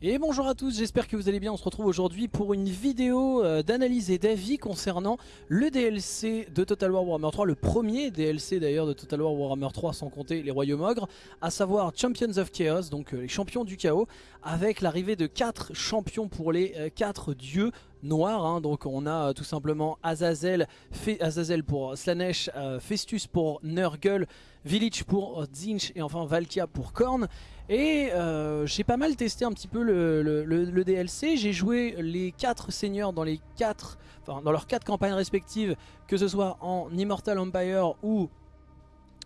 Et bonjour à tous, j'espère que vous allez bien, on se retrouve aujourd'hui pour une vidéo euh, d'analyse et d'avis concernant le DLC de Total War Warhammer 3, le premier DLC d'ailleurs de Total War Warhammer 3 sans compter les Royaumes Ogres, à savoir Champions of Chaos, donc euh, les champions du chaos, avec l'arrivée de 4 champions pour les 4 euh, dieux noirs, hein. donc on a tout simplement Azazel, Azazel pour Slanesh, Festus pour Nurgle, Village pour Zinch et enfin Valkia pour Korn. Et euh, j'ai pas mal testé un petit peu le, DLC, j'ai joué les 4 seigneurs dans, les quatre, enfin, dans leurs 4 campagnes respectives, que ce soit en Immortal Empire ou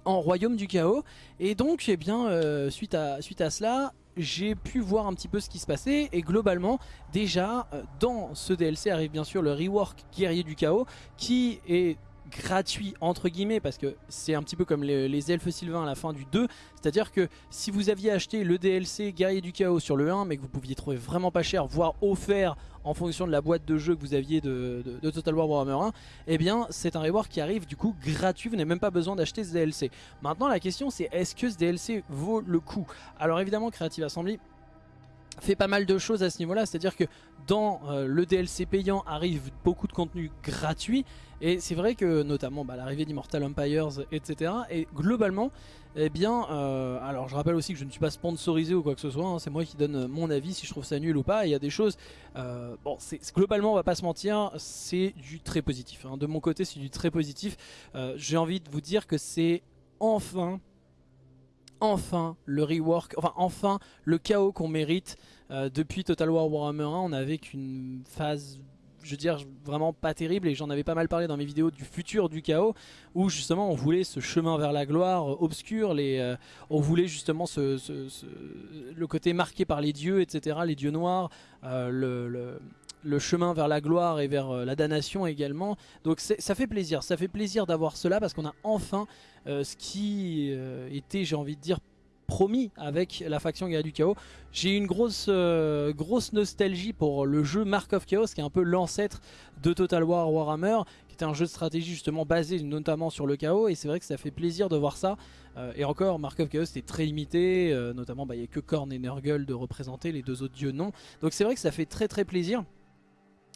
en Royaume du Chaos. Et donc, eh bien, euh, suite, à, suite à cela, j'ai pu voir un petit peu ce qui se passait et globalement déjà euh, dans ce DLC arrive bien sûr le rework guerrier du chaos qui est gratuit entre guillemets parce que c'est un petit peu comme les, elfes sylvains à la fin du 2 c'est à dire que si vous aviez acheté le DLC guerrier du chaos sur le 1 mais que vous pouviez trouver vraiment pas cher voire offert en fonction de la boîte de jeu que vous aviez de, Total War Warhammer 1 eh bien c'est un reward qui arrive du coup gratuit. Vous n'avez même pas besoin d'acheter ce DLC maintenant la question c'est est-ce que ce DLC vaut le coup? Alors évidemment Creative Assembly fait pas mal de choses à ce niveau là c'est à dire que dans euh, le DLC payant arrive beaucoup de contenu gratuit. Et c'est vrai que notamment bah, l'arrivée d'Immortal Empires etc et globalement eh bien euh, alors je rappelle aussi que je ne suis pas sponsorisé ou quoi que ce soit hein, c'est moi qui donne mon avis si je trouve ça nul ou pas. Il y a des choses euh, bon c'est globalement on va pas se mentir c'est du très positif hein. de mon côté c'est du très positif. J'ai envie de vous dire que c'est enfin enfin le rework, enfin enfin le chaos qu'on mérite euh, depuis Total War Warhammer 1. On avait qu'une phase je veux dire vraiment pas terrible et j'en avais pas mal parlé dans mes vidéos du futur du chaos où justement on voulait ce chemin vers la gloire euh, obscur, euh, on voulait justement le côté marqué par les dieux etc, les dieux noirs, le, chemin vers la gloire et vers la damnation également donc ça fait plaisir, ça fait plaisir d'avoir cela parce qu'on a enfin ce qui était j'ai envie de dire promis avec la faction Guerre du Chaos. J'ai une grosse, euh, grosse nostalgie pour le jeu Mark of Chaos qui est un peu l'ancêtre de Total War Warhammer qui était un jeu de stratégie justement basé notamment sur le chaos et c'est vrai que ça fait plaisir de voir ça. Euh, et encore Mark of Chaos était très limité euh, notamment bah, il n'y a que Korn et Nurgle de représenter les deux autres dieux non. Donc c'est vrai que ça fait très très plaisir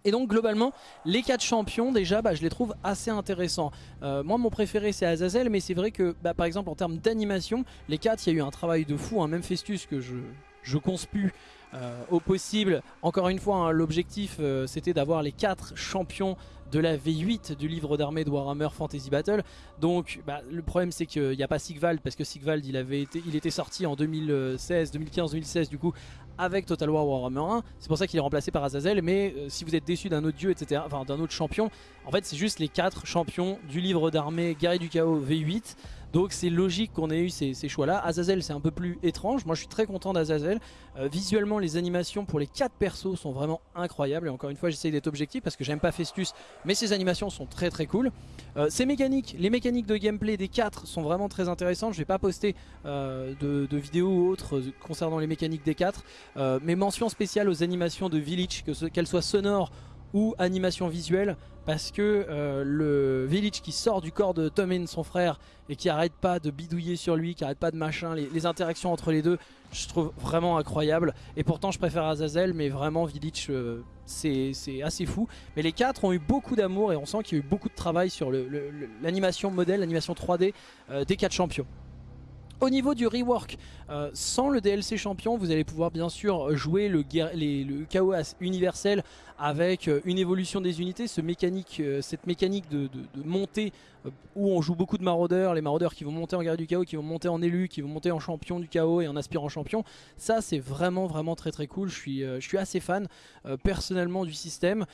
et donc globalement, les 4 champions déjà, bah, je les trouve assez intéressants. Euh, moi mon préféré c'est Azazel, mais c'est vrai que bah, par exemple en termes d'animation, les 4 il y a eu un travail de fou, hein. même Festus que je, je conspue euh, au possible. Encore une fois, hein, l'objectif euh, c'était d'avoir les 4 champions de la V8 du livre d'armée de Warhammer Fantasy Battle. Donc bah, le problème c'est qu'il n'y a pas Sigvald parce que Sigvald il, avait été, il était sorti en 2016, 2015, 2016 du coup avec Total War Warhammer 1. C'est pour ça qu'il est remplacé par Azazel. Mais euh, si vous êtes déçu d'un autre dieu, etc., enfin d'un autre champion, en fait c'est juste les 4 champions du livre d'armée Guerrier du Chaos V8. Donc c'est logique qu'on ait eu ces, choix là. Azazel c'est un peu plus étrange, moi je suis très content d'Azazel. Euh, visuellement les animations pour les 4 persos sont vraiment incroyables. Et encore une fois j'essaye d'être objectif parce que j'aime pas Festus, mais ces animations sont très très cool. Euh, ces mécaniques, les mécaniques de gameplay des 4 sont vraiment très intéressantes. Je vais pas poster de, de, vidéos ou autres concernant les mécaniques des 4. Euh, mais mention spéciale aux animations de Village, qu'elles soient sonores ou animation visuelle parce que euh, le Village qui sort du corps de Tommen son frère et qui arrête pas de bidouiller sur lui, qui arrête pas de machin, les, interactions entre les deux je trouve vraiment incroyable. Et pourtant je préfère Azazel mais vraiment Village euh, c'est assez fou. Mais les quatre ont eu beaucoup d'amour et on sent qu'il y a eu beaucoup de travail sur l'animation modèle, l'animation 3D des quatre champions au niveau du rework, euh, sans le DLC champion, vous allez pouvoir bien sûr jouer le, chaos universel avec euh, une évolution des unités, euh, cette mécanique de, montée où on joue beaucoup de maraudeurs, les maraudeurs qui vont monter en guerrier du chaos, qui vont monter en élu, qui vont monter en champion du chaos et en aspirant champion. Ça c'est vraiment vraiment très très cool, je suis, suis assez fan personnellement du système.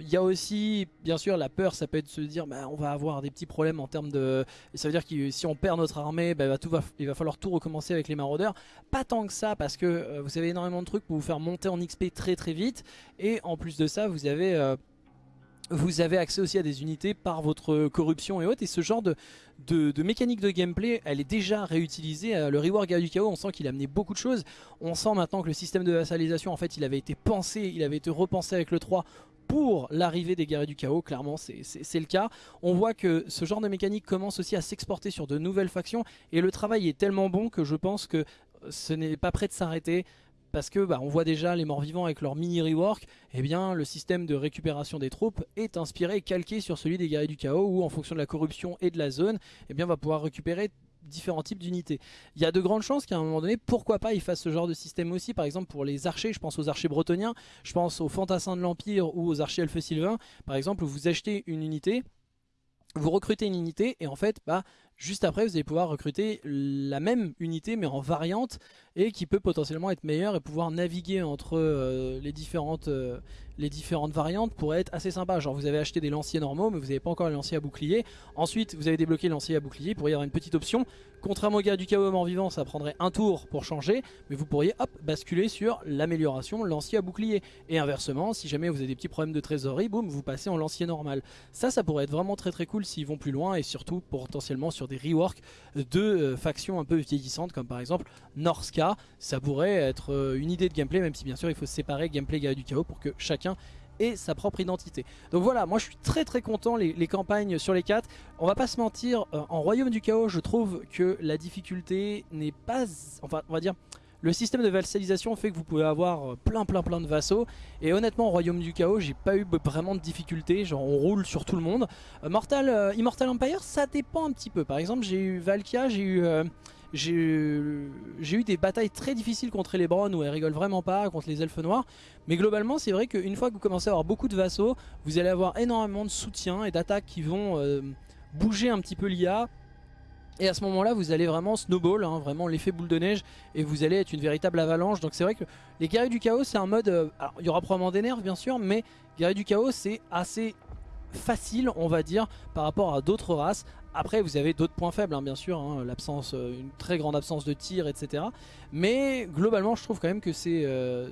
Il y a aussi bien sûr la peur, ça peut être de se dire bah, on va avoir des petits problèmes en termes de... Ça veut dire que si on perd notre armée, bah, tout va, il va falloir tout recommencer avec les maraudeurs. Pas tant que ça parce que vous avez énormément de trucs pour vous faire monter en XP très très vite et en plus de ça, vous avez... Euh, vous avez accès aussi à des unités par votre corruption et autres. Et ce genre de, mécanique de gameplay, elle est déjà réutilisée. Euh, le Reward Guerre du Chaos, on sent qu'il a amené beaucoup de choses. On sent maintenant que le système de vassalisation, en fait, il avait été pensé, il avait été repensé avec le 3 pour l'arrivée des guerriers du chaos, clairement c'est le cas. On voit que ce genre de mécanique commence aussi à s'exporter sur de nouvelles factions et le travail est tellement bon que je pense que ce n'est pas prêt de s'arrêter parce que bah, on voit déjà les morts vivants avec leur mini rework, eh bien le système de récupération des troupes est inspiré calqué sur celui des guerriers du chaos où en fonction de la corruption et de la zone, eh bien on va pouvoir récupérer différents types d'unités. Il y a de grandes chances qu'à un moment donné, pourquoi pas, ils fassent ce genre de système aussi. Par exemple, pour les archers, je pense aux archers bretoniens, je pense aux fantassins de l'Empire ou aux archers elfes sylvains. Par exemple, vous achetez une unité, vous recrutez une unité et en fait, bah, juste après, vous allez pouvoir recruter la même unité mais en variante et qui peut potentiellement être meilleure et pouvoir naviguer entre euh, les différentes euh, les différentes variantes pourraient être assez sympa. Genre vous avez acheté des lanciers normaux mais vous n'avez pas encore les lanciers à bouclier. Ensuite vous avez débloqué le lancier à bouclier, pourrait y avoir une petite option. Contrairement au gars du chaos mort vivant ça prendrait un tour pour changer mais vous pourriez hop basculer sur l'amélioration lancier à bouclier. Et inversement si jamais vous avez des petits problèmes de trésorerie, boum vous passez en lancier normal. Ça ça pourrait être vraiment très très cool s'ils vont plus loin et surtout potentiellement sur des reworks de euh, factions un peu vieillissantes comme par exemple Norska. Ça pourrait être euh, une idée de gameplay même si bien sûr il faut séparer gameplay gars du chaos pour que chacun et sa propre identité. Donc voilà, moi je suis très très content les, campagnes sur les 4. On va pas se mentir, euh, en Royaume du Chaos, je trouve que la difficulté n'est pas... Enfin, on va dire... Le système de vassalisation fait que vous pouvez avoir euh, plein plein plein de vassaux et honnêtement au Royaume du Chaos j'ai pas eu vraiment de difficultés, genre on roule sur tout le monde. Euh, Mortal, Immortal Empire ça dépend un petit peu, par exemple j'ai eu Valkia, j'ai eu... J'ai eu des batailles très difficiles contre les Browns où elles rigolent vraiment pas, contre les elfes noirs. Mais globalement, c'est vrai qu'une fois que vous commencez à avoir beaucoup de vassaux, vous allez avoir énormément de soutien et d'attaques qui vont euh, bouger un petit peu l'IA. Et à ce moment-là, vous allez vraiment snowball, hein, vraiment l'effet boule de neige, et vous allez être une véritable avalanche. Donc c'est vrai que les guerriers du chaos, c'est un mode... Euh, alors, il y aura probablement des nerfs, bien sûr, mais guerriers du chaos, c'est assez facile, on va dire, par rapport à d'autres races. Après, vous avez d'autres points faibles, hein, bien sûr, hein, l'absence, euh, une très grande absence de tir, etc. Mais globalement, je trouve quand même que c'est, euh,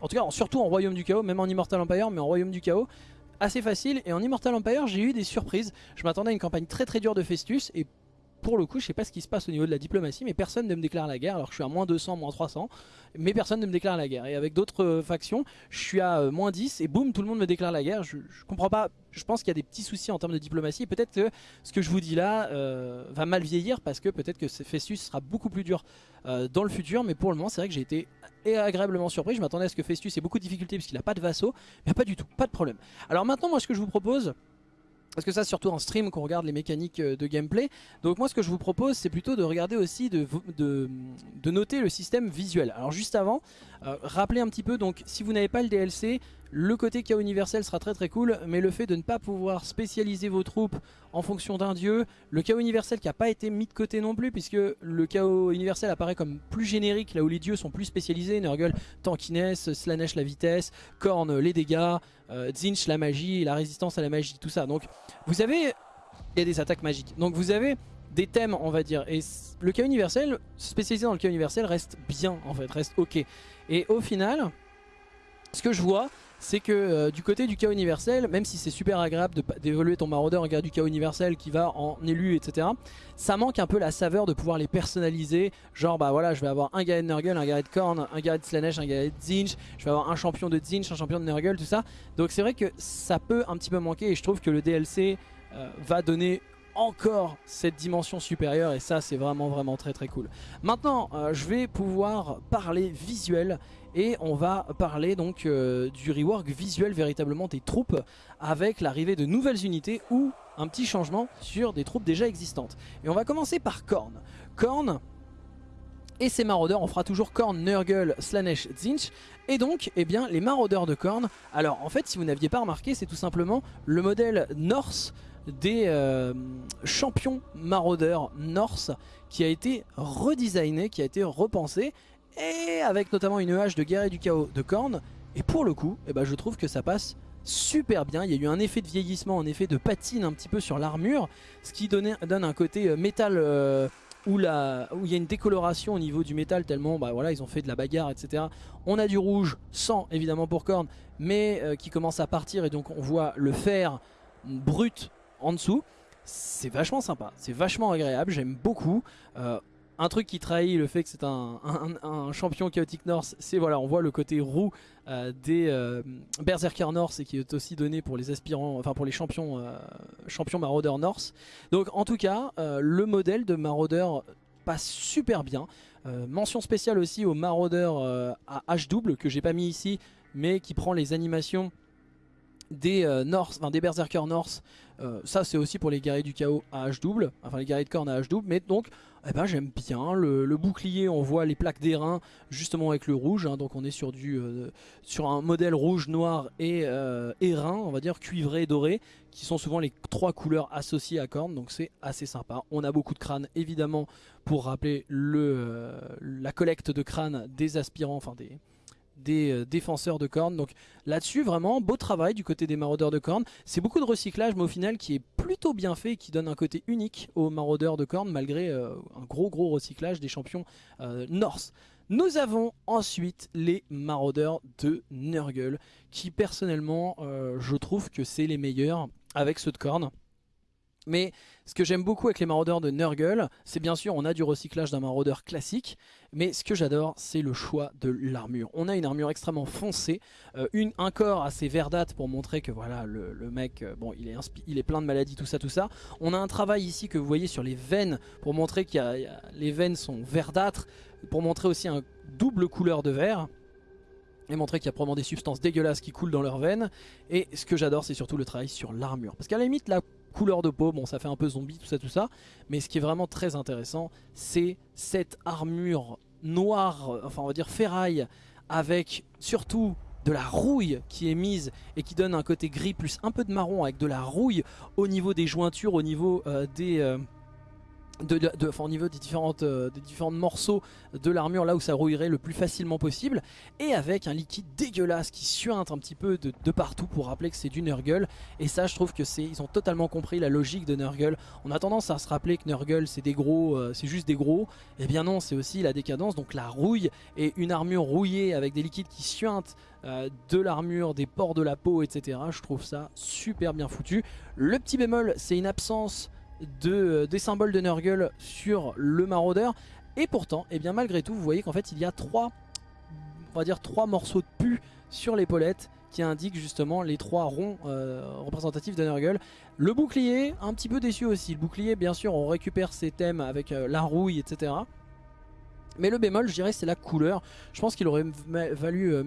en tout cas, surtout en Royaume du Chaos, même en Immortal Empire, mais en Royaume du Chaos, assez facile. Et en Immortal Empire, j'ai eu des surprises. Je m'attendais à une campagne très très dure de Festus, et pour le coup, je sais pas ce qui se passe au niveau de la diplomatie, mais personne ne me déclare la guerre. Alors que je suis à moins 200, moins 300, mais personne ne me déclare la guerre. Et avec d'autres euh, factions, je suis à euh, moins 10 et boum, tout le monde me déclare la guerre. Je, je comprends pas. Je pense qu'il y a des petits soucis en termes de diplomatie. Peut-être que ce que je vous dis là euh, va mal vieillir parce que peut-être que Festus sera beaucoup plus dur dans le futur. Mais pour le moment, c'est vrai que j'ai été agréablement surpris. Je m'attendais à ce que Festus ait beaucoup de difficultés puisqu'il n'a pas de vassaux. Mais pas du tout, pas de problème. Alors maintenant, moi, ce que je vous propose parce que ça surtout en stream qu'on regarde les mécaniques euh, de gameplay. Donc moi ce que je vous propose c'est plutôt de regarder aussi, de, noter le système visuel. Alors juste avant, euh, rappelez un petit peu, donc si vous n'avez pas le DLC, le côté chaos universel sera très très cool, mais le fait de ne pas pouvoir spécialiser vos troupes en fonction d'un dieu, le chaos universel qui n'a pas été mis de côté non plus, puisque le chaos universel apparaît comme plus générique, là où les dieux sont plus spécialisés, Nurgle, tankiness, Slanesh la vitesse, Korn les dégâts, euh, Zinch la magie, la résistance à la magie, tout ça. Donc vous avez, il y a des attaques magiques, donc vous avez des thèmes on va dire, et le chaos universel, spécialisé dans le chaos universel reste bien en fait, reste ok. Et au final, ce que je vois, c'est que euh, du côté du chaos universel, même si c'est super agréable d'évoluer ton maraudeur en garde du chaos universel qui va en élu, etc., ça manque un peu la saveur de pouvoir les personnaliser. Genre, bah voilà, je vais avoir un Garret de Nurgle, un Garret de Korn, un Garret de Slanesh, un Garret de Zinch, je vais avoir un champion de Zinch, un champion de Nurgle, tout ça. Donc c'est vrai que ça peut un petit peu manquer et je trouve que le DLC euh, va donner encore cette dimension supérieure et ça c'est vraiment vraiment très très cool. Maintenant euh, je vais pouvoir parler visuel et on va parler donc euh, du rework visuel véritablement des troupes avec l'arrivée de nouvelles unités ou un petit changement sur des troupes déjà existantes. Et on va commencer par Korn. Korn et ses maraudeurs, on fera toujours Korn, Nurgle, Slanesh, Zinch. Et donc, eh bien, les maraudeurs de Korn, alors en fait si vous n'aviez pas remarqué, c'est tout simplement le modèle Norse des euh, champions maraudeurs Norse qui a été redesigné, qui a été repensé et avec notamment une hache de guerre et du chaos de Korn et pour le coup eh ben, je trouve que ça passe super bien, il y a eu un effet de vieillissement, un effet de patine un petit peu sur l'armure ce qui donne un côté euh, métal euh, où, la, où il y a une décoloration au niveau du métal tellement bah, voilà, ils ont fait de la bagarre etc. On a du rouge, sans évidemment pour Korn mais euh, qui commence à partir et donc on voit le fer brut en dessous. C'est vachement sympa, c'est vachement agréable, j'aime beaucoup un truc qui trahit le fait que c'est un, champion chaotique Norse, c'est voilà, on voit le côté roux euh, des euh, Berserker Norse et qui est aussi donné pour les aspirants, enfin pour les champions, euh, champions maraudeurs Norse. Donc en tout cas, le modèle de maraudeur passe super bien. mention spéciale aussi au maraudeur à H double que j'ai pas mis ici mais qui prend les animations des North, enfin des Berserker North. ça c'est aussi pour les guerriers du chaos à H double, enfin les guerriers de corne à H double, mais donc eh ben, j'aime bien le, bouclier, on voit les plaques d'airain justement avec le rouge, hein. donc on est sur, du, sur un modèle rouge, noir et euh, airain, on va dire cuivré, doré, qui sont souvent les trois couleurs associées à corne, donc c'est assez sympa. On a beaucoup de crânes évidemment pour rappeler le, la collecte de crânes des aspirants, enfin des, des euh, défenseurs de cornes. Donc là-dessus, vraiment, beau travail du côté des maraudeurs de cornes. C'est beaucoup de recyclage, mais au final, qui est plutôt bien fait et qui donne un côté unique aux maraudeurs de cornes, malgré euh, un gros gros recyclage des champions euh, Norse. Nous avons ensuite les maraudeurs de Nurgle, qui personnellement, je trouve que c'est les meilleurs avec ceux de cornes. Mais ce que j'aime beaucoup avec les maraudeurs de Nurgle, c'est bien sûr on a du recyclage d'un maraudeur classique, mais ce que j'adore c'est le choix de l'armure. On a une armure extrêmement foncée, euh, un corps assez verdâtre pour montrer que voilà le, mec, euh, bon il est, il est plein de maladies, tout ça, tout ça. On a un travail ici que vous voyez sur les veines pour montrer que les veines sont verdâtres, pour montrer aussi un double couleur de vert et montrer qu'il y a probablement des substances dégueulasses qui coulent dans leurs veines. Et ce que j'adore, c'est surtout le travail sur l'armure. Parce qu'à la limite, la couleur de peau, bon ça fait un peu zombie tout ça tout ça, mais ce qui est vraiment très intéressant c'est cette armure noire, enfin on va dire ferraille, avec surtout de la rouille qui est mise et qui donne un côté gris plus un peu de marron avec de la rouille au niveau des jointures, au niveau euh, des... Euh, de, de, au niveau des, différentes, euh, différents morceaux de l'armure là où ça rouillerait le plus facilement possible. Et avec un liquide dégueulasse qui suinte un petit peu de, de partout pour rappeler que c'est du Nurgle. Et ça je trouve que c'est ils ont totalement compris la logique de Nurgle. On a tendance à se rappeler que Nurgle c'est des gros euh, c'est juste des gros. Et eh bien non c'est aussi la décadence. Donc la rouille et une armure rouillée avec des liquides qui suintent euh, de l'armure, des pores de la peau etc je trouve ça super bien foutu. Le petit bémol c'est une absence de, euh, des symboles de Nurgle sur le maraudeur. Et pourtant, et eh bien malgré tout, vous voyez qu'en fait il y a trois, on va dire trois morceaux de pu sur l'épaulette qui indiquent justement les trois ronds euh, représentatifs de Nurgle. Le bouclier, un petit peu déçu aussi. Le bouclier, bien sûr, on récupère ses thèmes avec euh, la rouille, etc. Mais le bémol, je dirais, c'est la couleur. Je pense qu'il aurait, euh,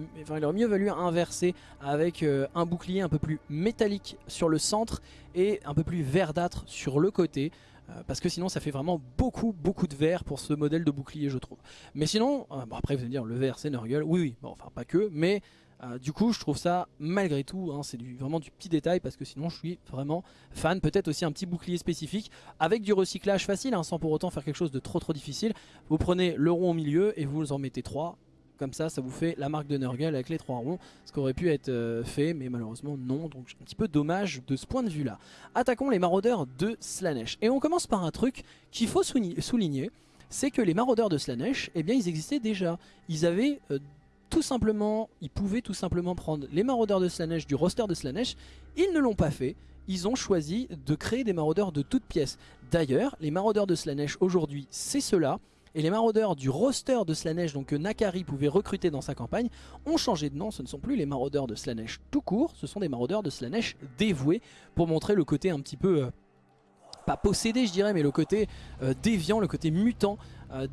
mieux valu inverser avec euh, un bouclier un peu plus métallique sur le centre et un peu plus verdâtre sur le côté. Euh, parce que sinon ça fait vraiment beaucoup beaucoup de vert pour ce modèle de bouclier je trouve. Mais sinon, bon après vous allez me dire le vert c'est Nurgle, oui oui, bon, enfin pas que, mais euh, du coup je trouve ça malgré tout, hein, c'est vraiment du petit détail parce que sinon je suis vraiment fan. Peut-être aussi un petit bouclier spécifique avec du recyclage facile hein, sans pour autant faire quelque chose de trop trop difficile. Vous prenez le rond au milieu et vous en mettez trois. Comme ça, ça vous fait la marque de Nurgle avec les trois ronds. Ce qui aurait pu être euh, fait, mais malheureusement non. Donc un petit peu dommage de ce point de vue là. Attaquons les maraudeurs de Slanesh. Et on commence par un truc qu'il faut souligner c'est que les maraudeurs de Slanesh, eh bien ils existaient déjà. Ils avaient euh, tout simplement, ils pouvaient tout simplement prendre les maraudeurs de Slanesh du roster de Slanesh. Ils ne l'ont pas fait. Ils ont choisi de créer des maraudeurs de toutes pièces. D'ailleurs, les maraudeurs de Slanesh aujourd'hui, c'est cela. Et les maraudeurs du roster de Slanesh, donc que Nakari pouvait recruter dans sa campagne, ont changé de nom. Ce ne sont plus les maraudeurs de Slanesh tout court, ce sont des maraudeurs de Slanesh dévoués pour montrer le côté un petit peu... Euh, pas possédé je dirais mais le côté euh, déviant, le côté mutant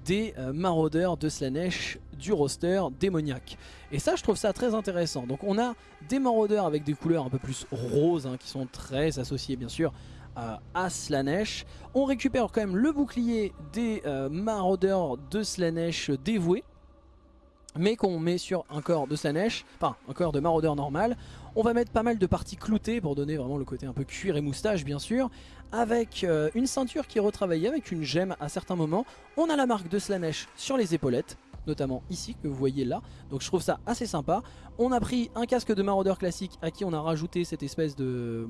des euh, maraudeurs de Slanesh du roster démoniaque. Et ça je trouve ça très intéressant. Donc on a des maraudeurs avec des couleurs un peu plus roses hein, qui sont très associées bien sûr à Slanesh. On récupère quand même le bouclier des maraudeurs de Slanesh dévoués mais qu'on met sur un corps de Slanesh, enfin un corps de maraudeur normal. On va mettre pas mal de parties cloutées pour donner vraiment le côté un peu cuir et moustache bien sûr, avec euh, une ceinture qui est retravaillée avec une gemme à certains moments. On a la marque de Slanesh sur les épaulettes, notamment ici que vous voyez là, donc je trouve ça assez sympa. On a pris un casque de maraudeur classique à qui on a rajouté cette espèce de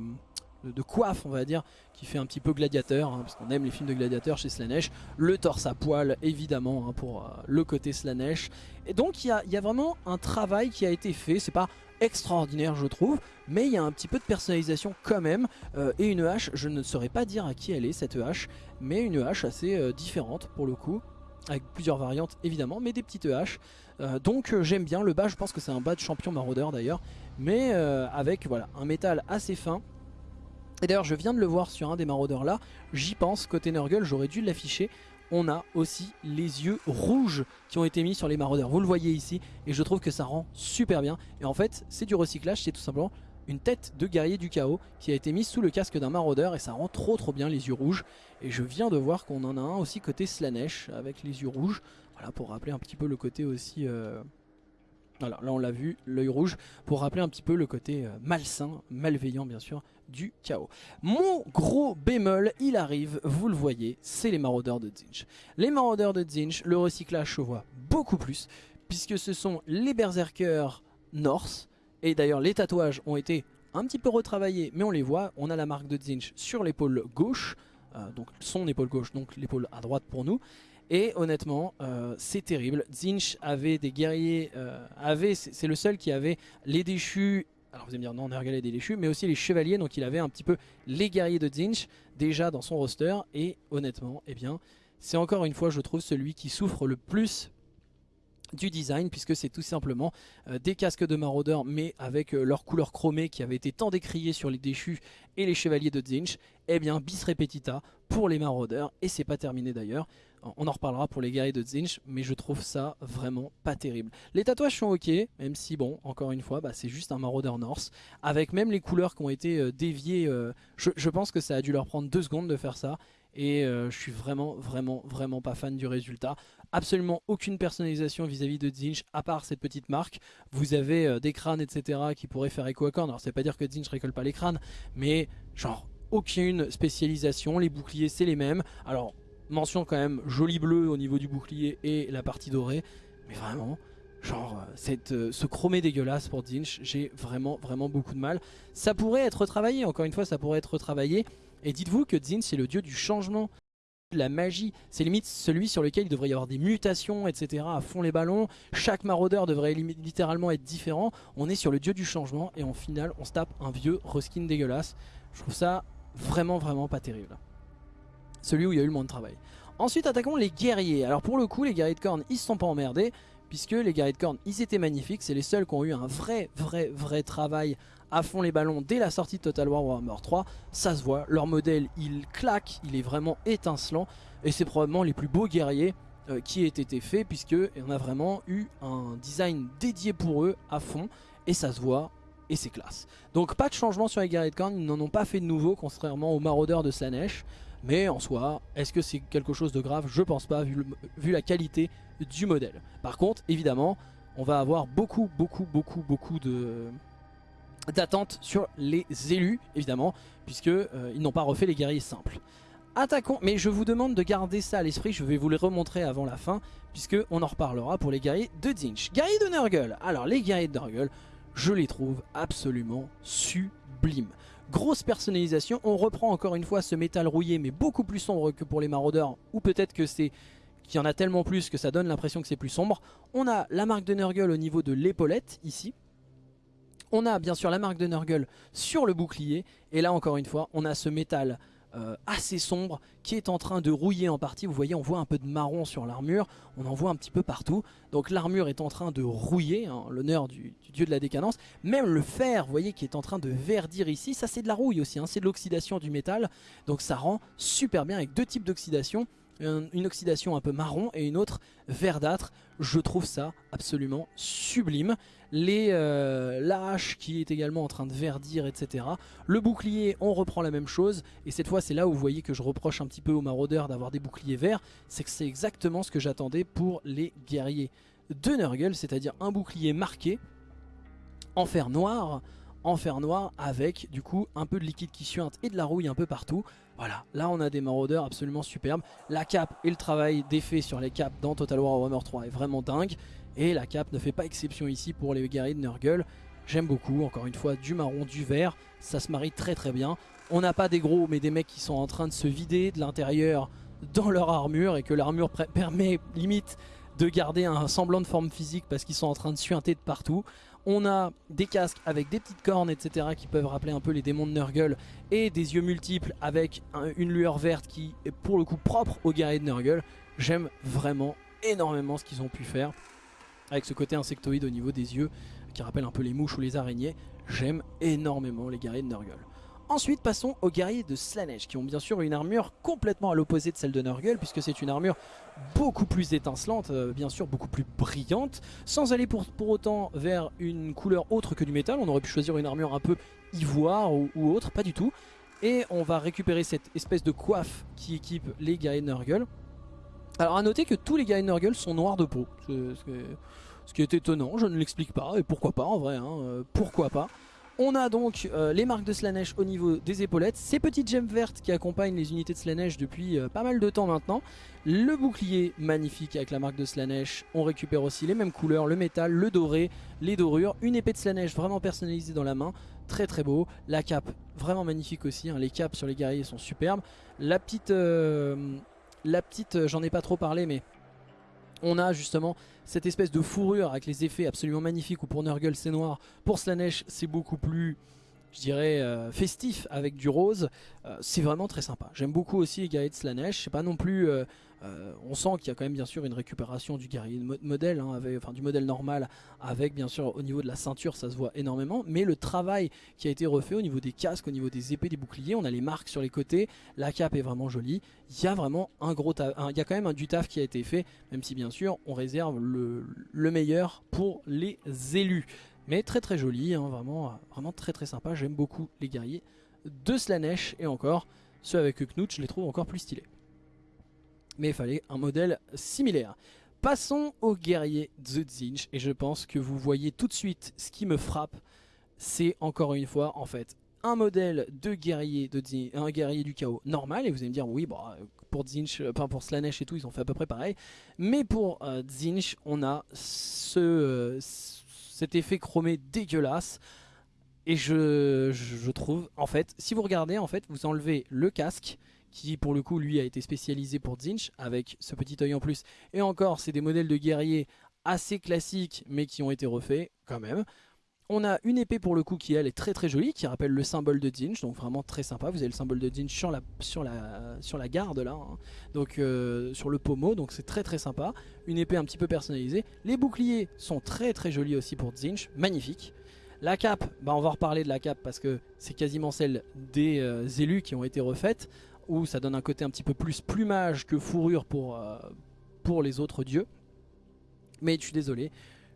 de, coiffe on va dire qui fait un petit peu gladiateur hein, parce qu'on aime les films de gladiateurs chez Slanesh. Le torse à poil évidemment hein, pour euh, le côté Slanesh. Et donc il y a, vraiment un travail qui a été fait. C'est pas extraordinaire je trouve mais il y a un petit peu de personnalisation quand même. Euh, et une hache je ne saurais pas dire à qui elle est cette hache mais une hache assez euh, différente pour le coup. Avec plusieurs variantes évidemment mais des petites haches. Donc j'aime bien. Le bas je pense que c'est un bas de champion maraudeur d'ailleurs. Mais avec voilà un métal assez fin et d'ailleurs je viens de le voir sur un des maraudeurs là, j'y pense, côté Nurgle j'aurais dû l'afficher. on a aussi les yeux rouges qui ont été mis sur les maraudeurs. Vous le voyez ici et je trouve que ça rend super bien. Et en fait c'est du recyclage, c'est tout simplement une tête de guerrier du chaos qui a été mise sous le casque d'un maraudeur et ça rend trop trop bien les yeux rouges. Et je viens de voir qu'on en a un aussi côté Slanesh avec les yeux rouges. Voilà pour rappeler un petit peu le côté aussi... Euh, voilà, là on l'a vu, l'œil rouge, pour rappeler un petit peu le côté euh, malsain, malveillant bien sûr, du chaos. Mon gros bémol, il arrive, vous le voyez, c'est les maraudeurs de Zinch. Les maraudeurs de Zinch, le recyclage se voit beaucoup plus, puisque ce sont les berserkers Norse, et d'ailleurs les tatouages ont été un petit peu retravaillés, mais on les voit, on a la marque de Zinch sur l'épaule gauche, euh, donc son épaule gauche, donc l'épaule à droite pour nous, et honnêtement, euh, c'est terrible. Zinch avait des guerriers, euh, c'est le seul qui avait les déchus. Alors vous allez me dire non, Nergal des déchus, mais aussi les chevaliers. Donc il avait un petit peu les guerriers de Zinch déjà dans son roster. Et honnêtement, eh bien, c'est encore une fois, je trouve, celui qui souffre le plus du design puisque c'est tout simplement euh, des casques de maraudeurs mais avec leur couleur chromée qui avait été tant décriée sur les déchus et les chevaliers de Zinch eh bien bis repetita pour les maraudeurs et c'est pas terminé d'ailleurs on en reparlera pour les guerriers de Zinch, mais je trouve ça vraiment pas terrible. Les tatouages sont ok, même si bon, encore une fois, bah, c'est juste un maraudeur Norse. Avec même les couleurs qui ont été euh, déviées, euh, je, pense que ça a dû leur prendre deux secondes de faire ça. Et euh, je suis vraiment, vraiment, vraiment pas fan du résultat. Absolument aucune personnalisation vis-à-vis de Zinch, à part cette petite marque. Vous avez des crânes, etc. qui pourraient faire écho à corne. Alors, c'est pas dire que Zinch récolte pas les crânes, mais genre aucune spécialisation. Les boucliers, c'est les mêmes. Alors, Mention quand même joli bleu au niveau du bouclier et la partie dorée. Mais vraiment, genre euh, cette, euh, ce chromé dégueulasse pour Dinch, j'ai vraiment vraiment beaucoup de mal. Ça pourrait être retravaillé, encore une fois ça pourrait être retravaillé. Et dites-vous que Dinch c'est le dieu du changement de la magie, c'est limite celui sur lequel il devrait y avoir des mutations, etc. à fond les ballons. Chaque maraudeur devrait littéralement être différent. On est sur le dieu du changement et en final on se tape un vieux reskin dégueulasse. Je trouve ça vraiment vraiment pas terrible celui où il y a eu le moins de travail. Ensuite attaquons les guerriers. Alors pour le coup les guerriers de corne ils se sont pas emmerdés puisque les guerriers de corne ils étaient magnifiques. C'est les seuls qui ont eu un vrai vrai vrai travail à fond les ballons dès la sortie de Total War Warhammer 3. Ça se voit, leur modèle il claque, il est vraiment étincelant et c'est probablement les plus beaux guerriers euh, qui aient été faits puisque on a vraiment eu un design dédié pour eux à fond et ça se voit et c'est classe. Donc pas de changement sur les guerriers de corne, ils n'en ont pas fait de nouveau contrairement aux maraudeurs de Slanesh. Mais en soi, est-ce que c'est quelque chose de grave? Je pense pas, vu, la qualité du modèle. Par contre, évidemment, on va avoir beaucoup, beaucoup, beaucoup, beaucoup de d'attentes sur les élus, évidemment, puisque euh, n'ont pas refait les guerriers simples. Attaquons, mais je vous demande de garder ça à l'esprit, je vais vous les remontrer avant la fin, puisque on en reparlera pour les guerriers de Zinch. Guerriers de Nurgle, alors les guerriers de Nurgle, je les trouve absolument sublimes. Grosse personnalisation, on reprend encore une fois ce métal rouillé mais beaucoup plus sombre que pour les maraudeurs ou peut-être que c'est qu'il y en a tellement plus que ça donne l'impression que c'est plus sombre. On a la marque de Nurgle au niveau de l'épaulette ici. On a bien sûr la marque de Nurgle sur le bouclier et là encore une fois on a ce métal euh, assez sombre qui est en train de rouiller en partie. Vous voyez, on voit un peu de marron sur l'armure, on en voit un petit peu partout. Donc l'armure est en train de rouiller, hein, l'honneur du, dieu de la décadence. Même le fer, vous voyez, qui est en train de verdir ici, ça c'est de la rouille aussi, hein. c'est de l'oxydation du métal. Donc ça rend super bien avec deux types d'oxydation une oxydation un peu marron et une autre verdâtre. Je trouve ça absolument sublime. Les, euh, la hache qui est également en train de verdir, etc. Le bouclier, on reprend la même chose. Et cette fois, c'est là où vous voyez que je reproche un petit peu aux maraudeurs d'avoir des boucliers verts. C'est que c'est exactement ce que j'attendais pour les guerriers de Nurgle, c'est-à-dire un bouclier marqué en fer noir fer noir avec du coup un peu de liquide qui suinte et de la rouille un peu partout. Voilà, là on a des maraudeurs absolument superbes. La cape et le travail d'effet sur les capes dans Total War Warhammer 3 est vraiment dingue. Et la cape ne fait pas exception ici pour les guerriers de Nurgle. J'aime beaucoup, encore une fois, du marron, du vert, ça se marie très très bien. On n'a pas des gros, mais des mecs qui sont en train de se vider de l'intérieur dans leur armure et que l'armure permet limite de garder un semblant de forme physique parce qu'ils sont en train de suinter de partout. On a des casques avec des petites cornes, etc. qui peuvent rappeler un peu les démons de Nurgle. Et des yeux multiples avec une lueur verte qui est pour le coup propre aux guerriers de Nurgle. J'aime vraiment énormément ce qu'ils ont pu faire. Avec ce côté insectoïde au niveau des yeux qui rappelle un peu les mouches ou les araignées. J'aime énormément les guerriers de Nurgle. Ensuite passons aux guerriers de Slanesh qui ont bien sûr une armure complètement à l'opposé de celle de Nurgle puisque c'est une armure beaucoup plus étincelante, euh, bien sûr beaucoup plus brillante, sans aller pour, pour, autant vers une couleur autre que du métal, on aurait pu choisir une armure un peu ivoire ou, autre, pas du tout. Et on va récupérer cette espèce de coiffe qui équipe les guerriers de Nurgle. Alors à noter que tous les guerriers de Nurgle sont noirs de peau, ce, qui est étonnant, je ne l'explique pas, et pourquoi pas en vrai, hein, euh, pourquoi pas. On a donc euh, les marques de Slanesh au niveau des épaulettes, ces petites gemmes vertes qui accompagnent les unités de Slanesh depuis euh, pas mal de temps maintenant, le bouclier magnifique avec la marque de Slanesh, on récupère aussi les mêmes couleurs, le métal, le doré, les dorures, une épée de Slanesh vraiment personnalisée dans la main, très très beau, la cape vraiment magnifique aussi, hein. les capes sur les guerriers sont superbes, la petite, euh, la petite j'en ai pas trop parlé mais on a justement cette espèce de fourrure avec les effets absolument magnifiques où pour Nurgle c'est noir, pour Slanesh c'est beaucoup plus je dirais euh, festif avec du rose, euh, c'est vraiment très sympa. J'aime beaucoup aussi les guerriers de Slanesh, c'est pas non plus, euh, on sent qu'il y a quand même bien sûr une récupération du guerrier modèle, hein, enfin du modèle normal, avec bien sûr au niveau de la ceinture ça se voit énormément, mais le travail qui a été refait au niveau des casques, au niveau des épées, des boucliers, on a les marques sur les côtés, la cape est vraiment jolie, il y a vraiment un gros il y a quand même un du taf qui a été fait, même si bien sûr on réserve le meilleur pour les élus. Mais très très joli, hein, vraiment, vraiment très très sympa. J'aime beaucoup les guerriers de Slanesh et encore, ceux avec Knut, je les trouve encore plus stylés. Mais il fallait un modèle similaire. Passons aux guerriers de Zinch et je pense que vous voyez tout de suite ce qui me frappe. C'est encore une fois en fait un modèle de guerrier, de un guerrier du chaos normal et vous allez me dire oui bah, pour Zinch, enfin pour Slanesh et tout ils ont fait à peu près pareil. Mais pour euh, Zinch on a ce euh, cet effet chromé dégueulasse. Et je, trouve, en fait, si vous regardez, en fait, vous enlevez le casque, qui pour le coup, lui, a été spécialisé pour Zinch, avec ce petit œil en plus. Et encore, c'est des modèles de guerriers assez classiques, mais qui ont été refaits quand même. On a une épée pour le coup qui elle est très très jolie, qui rappelle le symbole de Zinch, donc vraiment très sympa. Vous avez le symbole de Zinch sur la, sur la, sur la garde là, hein. donc euh, sur le pommeau, donc c'est très très sympa. Une épée un petit peu personnalisée. Les boucliers sont très très jolis aussi pour Zinch, magnifique. La cape, bah on va reparler de la cape parce que c'est quasiment celle des euh, élus qui ont été refaites, où ça donne un côté un petit peu plus plumage que fourrure pour, euh, pour les autres dieux. Mais je suis désolé,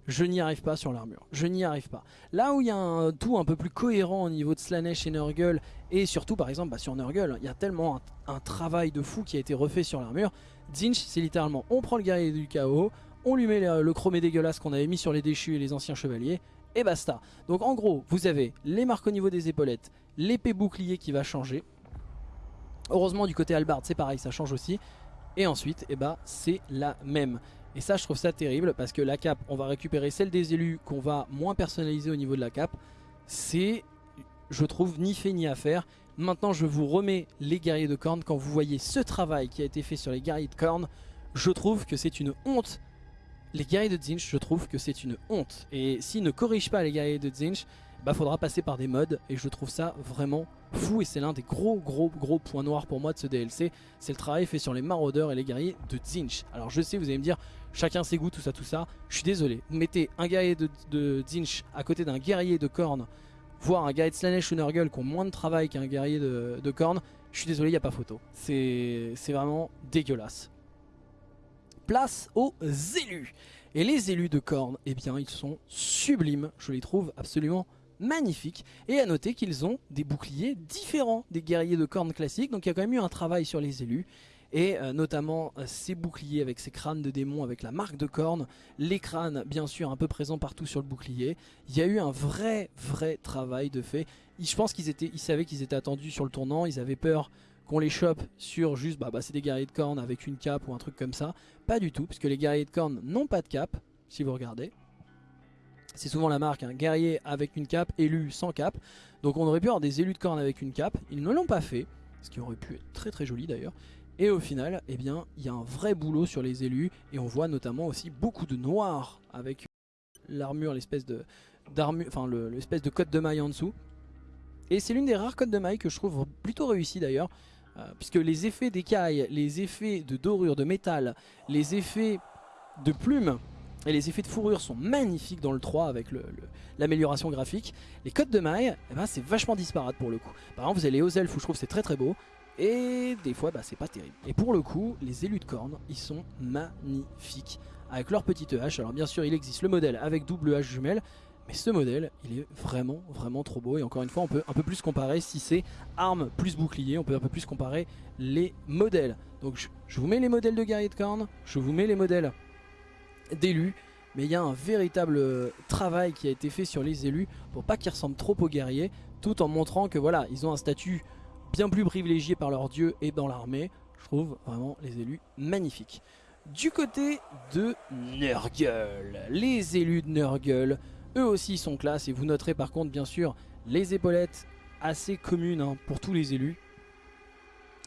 je n'y arrive pas sur l'armure. Je n'y arrive pas. Là où il y a un tout un peu plus cohérent au niveau de Slanesh et Nurgle, et surtout par exemple bah, sur Nurgle, il y a tellement un, travail de fou qui a été refait sur l'armure. Zinch, c'est littéralement, on prend le guerrier du chaos, on lui met le, chromé dégueulasse qu'on avait mis sur les déchus et les anciens chevaliers, et basta. Donc en gros, vous avez les marques au niveau des épaulettes, l'épée bouclier qui va changer. Heureusement du côté Albard, c'est pareil, ça change aussi. Et ensuite, eh bah, c'est la même. Et ça je trouve ça terrible parce que la cape on va récupérer celle des élus qu'on va moins personnaliser au niveau de la cape. C'est je trouve ni fait ni à faire. Maintenant je vous remets les guerriers de corne Quand vous voyez ce travail qui a été fait sur les guerriers de corne Je trouve que c'est une honte. Les guerriers de Zinch je trouve que c'est une honte. Et s'ils ne corrigent pas les guerriers de Zinch bah faudra passer par des mods et je trouve ça vraiment fou et c'est l'un des gros gros gros points noirs pour moi de ce DLC c'est le travail fait sur les maraudeurs et les guerriers de Zinch. Alors je sais vous allez me dire chacun ses goûts tout ça tout ça. Je suis désolé. Mettez un guerrier de, de Zinch à côté d'un guerrier de Korn voire un guerrier de Slanesh ou Nurgle qui ont moins de travail qu'un guerrier de, de je suis désolé il n'y a pas photo. C'est vraiment dégueulasse. Place aux élus. Et les élus de Korn eh bien ils sont sublimes. Je les trouve absolument magnifique. Et à noter qu'ils ont des boucliers différents des guerriers de cornes classiques. Donc il y a quand même eu un travail sur les élus. Et euh, notamment euh, ces boucliers avec ces crânes de démons avec la marque de cornes. Les crânes bien sûr un peu présents partout sur le bouclier. Il y a eu un vrai vrai travail de fait. Je pense qu'ils étaient, savaient qu'ils étaient attendus sur le tournant. Ils avaient peur qu'on les chope sur juste bah, bah c'est des guerriers de cornes avec une cape ou un truc comme ça. Pas du tout puisque les guerriers de cornes n'ont pas de cape si vous regardez. C'est souvent la marque, un guerrier avec une cape, élu sans cape. Donc on aurait pu avoir des élus de corne avec une cape. Ils ne l'ont pas fait, ce qui aurait pu être très très joli d'ailleurs. Et au final, eh bien, il y a un vrai boulot sur les élus. Et on voit notamment aussi beaucoup de noir avec l'armure, l'espèce de d'armure, l'espèce de code de maille en dessous. Et c'est l'une des rares codes de maille que je trouve plutôt réussi d'ailleurs. Euh, puisque les effets d'écailles, les effets de dorure, de métal, les effets de plumes Et les effets de fourrure sont magnifiques dans le 3 avec l'amélioration graphique. Les codes de maille, eh ben, c'est vachement disparate pour le coup. Par exemple, vous avez les hauts elfes où je trouve c'est très très beau. Et des fois, bah, c'est pas terrible. Et pour le coup, les élus de corne, ils sont magnifiques. Avec leur petite hache. Alors bien sûr, il existe le modèle avec double hache jumelle. Mais ce modèle, il est vraiment, vraiment trop beau. Et encore une fois, on peut un peu plus comparer si c'est arme plus bouclier. On peut un peu plus comparer les modèles. Donc je, je vous mets les modèles de guerrier de corne. Je vous mets les modèles d'élus. Mais il y a un véritable euh, travail qui a été fait sur les élus pour pas qu'ils ressemblent trop aux guerriers. Tout en montrant que voilà, ils ont un statut bien plus privilégié par leur dieu et dans l'armée. Je trouve vraiment les élus magnifiques. Du côté de Nurgle, les élus de Nurgle, eux aussi sont classe. Et vous noterez par contre bien sûr les épaulettes assez communes hein, pour tous les élus.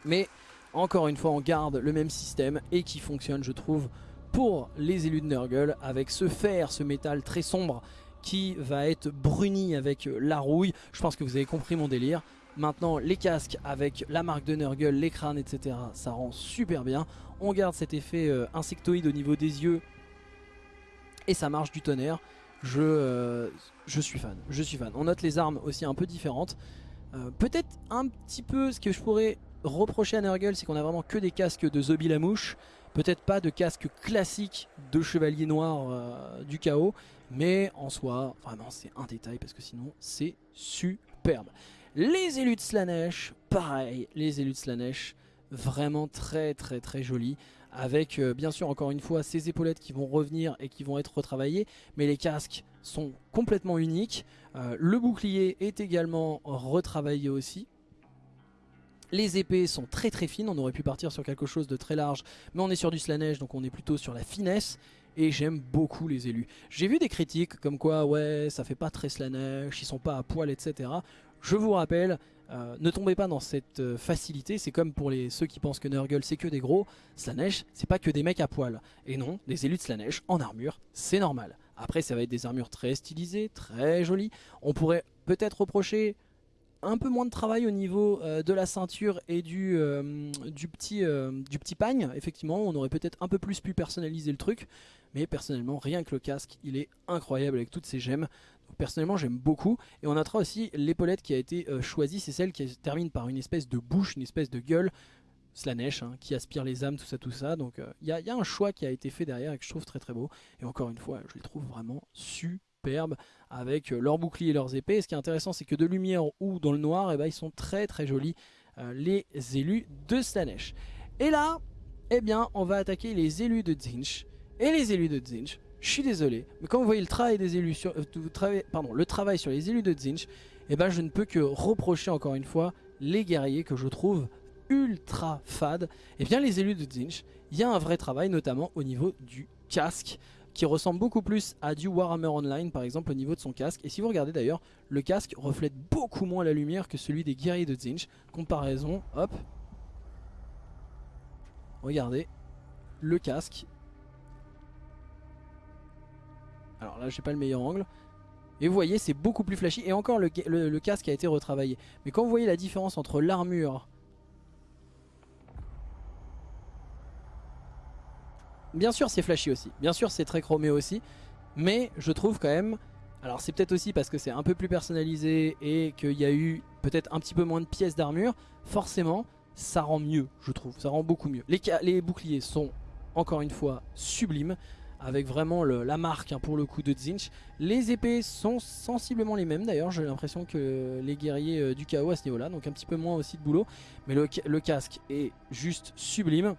Mais encore une fois on garde le même système et qui fonctionne je trouve pour les élus de Nurgle avec ce fer, ce métal très sombre qui va être bruni avec la rouille. Je pense que vous avez compris mon délire. Maintenant les casques avec la marque de Nurgle, les crânes etc. Ça rend super bien. On garde cet effet euh, insectoïde au niveau des yeux. Et ça marche du tonnerre. Je, euh, je suis fan, je suis fan. On note les armes aussi un peu différentes. Euh, peut-être un petit peu ce que je pourrais reprocher à Nurgle, c'est qu'on a vraiment que des casques de Zobi la mouche. Peut-être pas de casque classique de chevalier noir du chaos. Mais en soi, vraiment c'est un détail parce que sinon c'est superbe. Les élus de Slanesh, pareil, les élus de Slanesh, vraiment très très très jolis. Avec euh, bien sûr encore une fois ces épaulettes qui vont revenir et qui vont être retravaillées. Mais les casques sont complètement uniques. Euh, le bouclier est également retravaillé aussi. Les épées sont très très fines, on aurait pu partir sur quelque chose de très large, mais on est sur du Slanesh, donc on est plutôt sur la finesse. Et j'aime beaucoup les élus. J'ai vu des critiques comme quoi, ouais, ça fait pas très Slanesh, ils sont pas à poil, etc. Je vous rappelle, euh, ne tombez pas dans cette euh, facilité, c'est comme pour les, ceux qui pensent que Nurgle c'est que des gros, Slanesh c'est pas que des mecs à poil. Et non, des élus de Slanesh en armure, c'est normal. Après ça va être des armures très stylisées, très jolies. On pourrait peut-être reprocher un peu moins de travail au niveau euh, de la ceinture et du, du, petit, du petit pagne. Effectivement, on aurait peut-être un peu plus pu personnaliser le truc. Mais personnellement, rien que le casque, il est incroyable avec toutes ces gemmes personnellement j'aime beaucoup. Et on notera aussi l'épaulette qui a été euh, choisie, c'est celle qui termine par une espèce de bouche, une espèce de gueule. Slanesh hein, qui aspire les âmes, tout ça, tout ça. Donc euh, il y, a un choix qui a été fait derrière et que je trouve très très beau. Et encore une fois, je les trouve vraiment avec euh, leurs boucliers et leurs épées. ce qui est intéressant, c'est que de lumière ou dans le noir, et eh ben, ils sont très très jolis, les élus de Slanesh. Et là, eh bien, on va attaquer les élus de Zinch. Et les élus de Zinch, je suis désolé, mais quand vous voyez le travail des élus sur, euh, pardon, le travail sur les élus de Zinch, eh ben je ne peux que reprocher encore une fois les guerriers que je trouve ultra fades. Et eh bien les élus de Zinch, il y a un vrai travail notamment au niveau du casque qui ressemble beaucoup plus à du Warhammer Online par exemple au niveau de son casque. Et si vous regardez d'ailleurs, le casque reflète beaucoup moins la lumière que celui des guerriers de Zinch. Comparaison, hop. Regardez, le casque Alors là, j'ai pas le meilleur angle. Et vous voyez, c'est beaucoup plus flashy. Et encore, le, casque a été retravaillé. Mais quand vous voyez la différence entre l'armure... Bien sûr, c'est flashy aussi. Bien sûr, c'est très chromé aussi. Mais je trouve quand même... Alors c'est peut-être aussi parce que c'est un peu plus personnalisé et qu'il y a eu peut-être un petit peu moins de pièces d'armure. Forcément, ça rend mieux, je trouve. Ça rend beaucoup mieux. Les, boucliers sont, encore une fois, sublimes avec vraiment la marque hein, pour le coup de Zinch. Les épées sont sensiblement les mêmes d'ailleurs, j'ai l'impression que les guerriers euh, du chaos à ce niveau là, donc un petit peu moins aussi de boulot. Mais le, casque est juste sublime.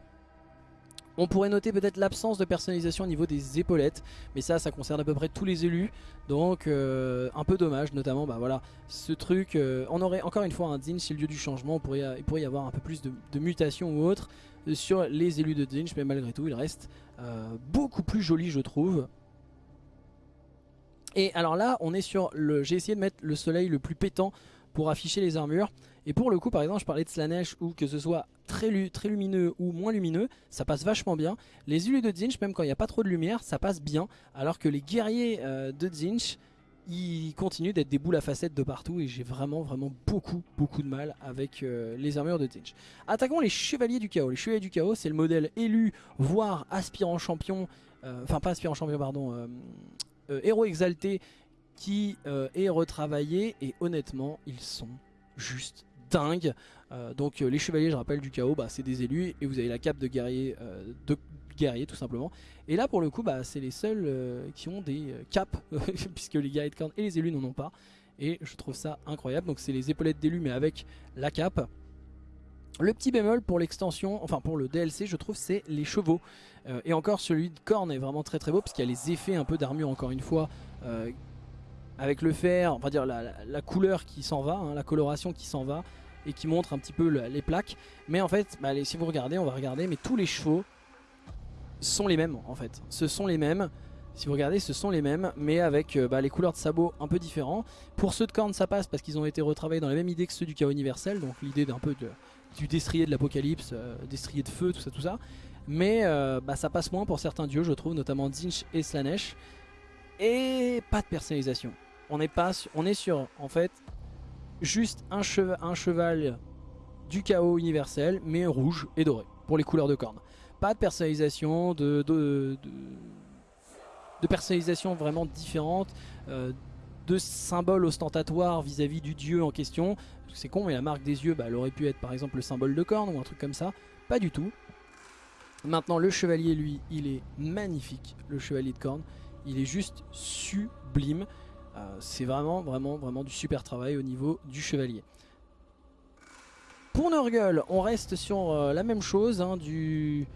On pourrait noter peut-être l'absence de personnalisation au niveau des épaulettes, mais ça, ça concerne à peu près tous les élus, donc euh, un peu dommage, notamment, bah voilà, ce truc, euh, on aurait encore une fois un Zinch, c'est le lieu du changement, il pourrait y avoir un peu plus de, de mutation ou autre, sur les élus de Zinch, mais malgré tout, il reste euh, beaucoup plus joli, je trouve. Et alors là, on est sur le. J'ai essayé de mettre le soleil le plus pétant pour afficher les armures. Et pour le coup, par exemple, je parlais de Slanesh ou que ce soit très, lumineux ou moins lumineux, ça passe vachement bien. Les élus de Zinch, même quand il n'y a pas trop de lumière, ça passe bien. Alors que les guerriers euh, de Zinch, il continue d'être des boules à facettes de partout et j'ai vraiment vraiment beaucoup beaucoup de mal avec euh, les armures de Tinch. Attaquons les chevaliers du chaos. Les chevaliers du chaos c'est le modèle élu voire aspirant champion enfin pas aspirant champion pardon, héros exalté qui est retravaillé et honnêtement ils sont juste dingues. donc les chevaliers je rappelle du chaos bah, c'est des élus et vous avez la cape de guerrier, de guerrier tout simplement. Et là pour le coup bah, c'est les seuls qui ont des capes puisque les guerriers de corne et les élus n'en ont pas. Et je trouve ça incroyable. Donc c'est les épaulettes d'élus mais avec la cape. Le petit bémol pour l'extension, enfin pour le DLC, je trouve, c'est les chevaux. Euh, et encore, celui de Korn est vraiment très très beau, parce qu'il y a les effets un peu d'armure, encore une fois, euh, avec le fer, on va dire la, couleur qui s'en va, hein, la coloration qui s'en va, et qui montre un petit peu les plaques. Mais en fait, bah, si vous regardez, on va regarder, mais tous les chevaux sont les mêmes, en fait. Ce sont les mêmes. Si vous regardez, ce sont les mêmes, mais avec euh, bah, les couleurs de sabots un peu différents. Pour ceux de Korn, ça passe parce qu'ils ont été retravaillés dans la même idée que ceux du chaos universel, donc l'idée d'un peu de du destrier de l'apocalypse, euh, destrier de feu, tout ça, tout ça. Mais euh, bah, ça passe moins pour certains dieux, je trouve, notamment Zinch et Slanesh. Et pas de personnalisation. On est, pas, on est sur, en fait, juste un, cheval, du chaos universel, mais rouge et doré, pour les couleurs de cornes. Pas de personnalisation, de, personnalisation vraiment différente, euh, de symboles ostentatoires vis-à-vis du dieu en question. C'est con, mais la marque des yeux, bah, elle aurait pu être par exemple le symbole de corne ou un truc comme ça. Pas du tout. Maintenant, le chevalier, lui, il est magnifique, le chevalier de corne. Il est juste sublime. Euh, c'est vraiment, vraiment, vraiment du super travail au niveau du chevalier. Pour Nurgle, on reste sur euh, la même chose, hein, du,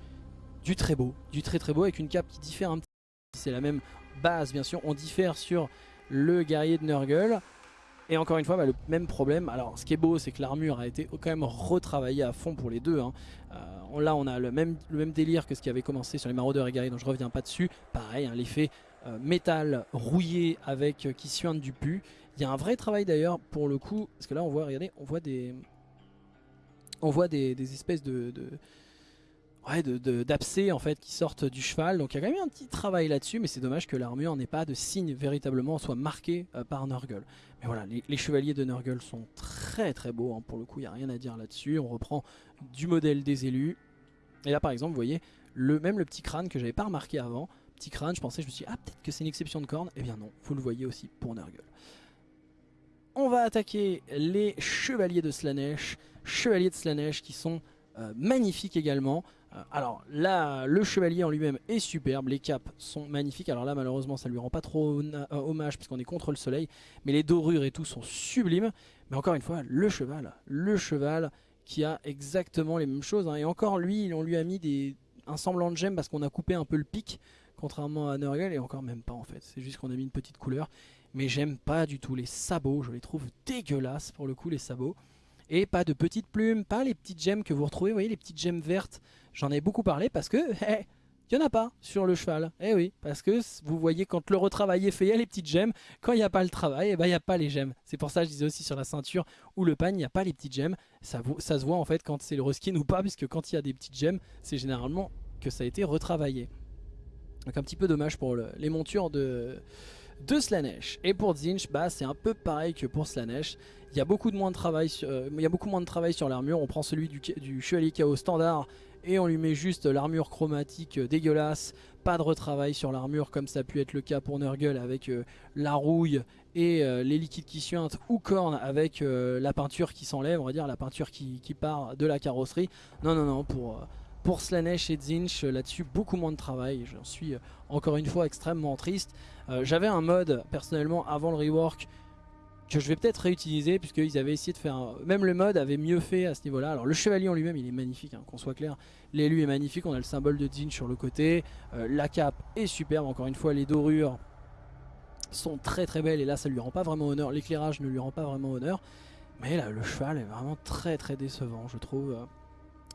très beau, du très très beau, avec une cape qui diffère un petit peu. C'est la même base, bien sûr. On diffère sur le guerrier de Nurgle. Et encore une fois, bah, le même problème. Alors, ce qui est beau, c'est que l'armure a été quand même retravaillée à fond pour les deux. Hein. Euh, là, on a le même, délire que ce qui avait commencé sur les maraudeurs et guerriers, donc je reviens pas dessus. Pareil, hein, l'effet métal rouillé avec euh, qui suinte du pu. Il y a un vrai travail d'ailleurs pour le coup, parce que là, on voit, regardez, on voit des, on voit des, espèces de ouais, d'abcès en fait qui sortent du cheval. Donc il y a quand même un petit travail là-dessus, mais c'est dommage que l'armure n'ait pas de signe véritablement soit marqué euh, par Nurgle. Mais voilà, les, chevaliers de Nurgle sont très très beaux, hein. pour le coup il n'y a rien à dire là-dessus. On reprend du modèle des élus. Et là par exemple, vous voyez, le, même le petit crâne que j'avais pas remarqué avant, petit crâne, je pensais, je me suis dit, ah peut-être que c'est une exception de corne. Eh bien non, vous le voyez aussi pour Nurgle. On va attaquer les chevaliers de Slanesh, chevaliers de Slanesh qui sont euh, magnifiques également. Euh, alors là, le chevalier en lui-même est superbe, les capes sont magnifiques. Alors là, malheureusement, ça lui rend pas trop euh, hommage puisqu'on est contre le soleil. Mais les dorures et tout sont sublimes. Mais encore une fois, le cheval, le cheval qui a exactement les mêmes choses. Hein. Et encore lui, on lui a mis des, un semblant de gemme parce qu'on a coupé un peu le pic. Contrairement à Nurgle, et encore même pas en fait. C'est juste qu'on a mis une petite couleur. Mais j'aime pas du tout les sabots, je les trouve dégueulasses pour le coup les sabots. Et pas de petites plumes, pas les petites gemmes que vous retrouvez, vous voyez les petites gemmes vertes. J'en ai beaucoup parlé parce que, il n'y en a pas sur le cheval. Eh oui, parce que vous voyez quand le retravail est fait, il y a les petites gemmes. Quand il n'y a pas le travail, eh ben, il n'y a pas les gemmes. C'est pour ça que je disais aussi sur la ceinture ou le pan, il n'y a pas les petites gemmes. Ça, ça se voit en fait quand c'est le reskin ou pas, puisque quand il y a des petites gemmes, c'est généralement que ça a été retravaillé. Donc un petit peu dommage pour les montures de, de Slanesh. Et pour Zinch, bah, c'est un peu pareil que pour Slanesh. Il y a beaucoup, de moins de travail sur, euh, l'armure. On prend celui du, du Chevalier Chaos standard et on lui met juste l'armure chromatique euh, dégueulasse. Pas de retravail sur l'armure comme ça a pu être le cas pour Nurgle avec euh, la rouille et les liquides qui suintent ou Korn avec la peinture qui s'enlève, on va dire la peinture qui, qui, part de la carrosserie. Non, non, non, pour pour Slanesh et Zinch, euh, là-dessus, beaucoup moins de travail. J'en suis euh, encore une fois extrêmement triste. Euh, j'avais un mode, personnellement, avant le rework, que je vais peut-être réutiliser, puisqu'ils avaient essayé de faire... Même le mode avait mieux fait à ce niveau-là. Alors le chevalier en lui-même, il est magnifique, hein, qu'on soit clair. L'élu est magnifique, on a le symbole de Zinch sur le côté. la cape est superbe, encore une fois, les dorures sont très très belles. Et là, ça lui rend pas vraiment honneur. L'éclairage ne lui rend pas vraiment honneur. Mais là, le cheval est vraiment très très décevant, je trouve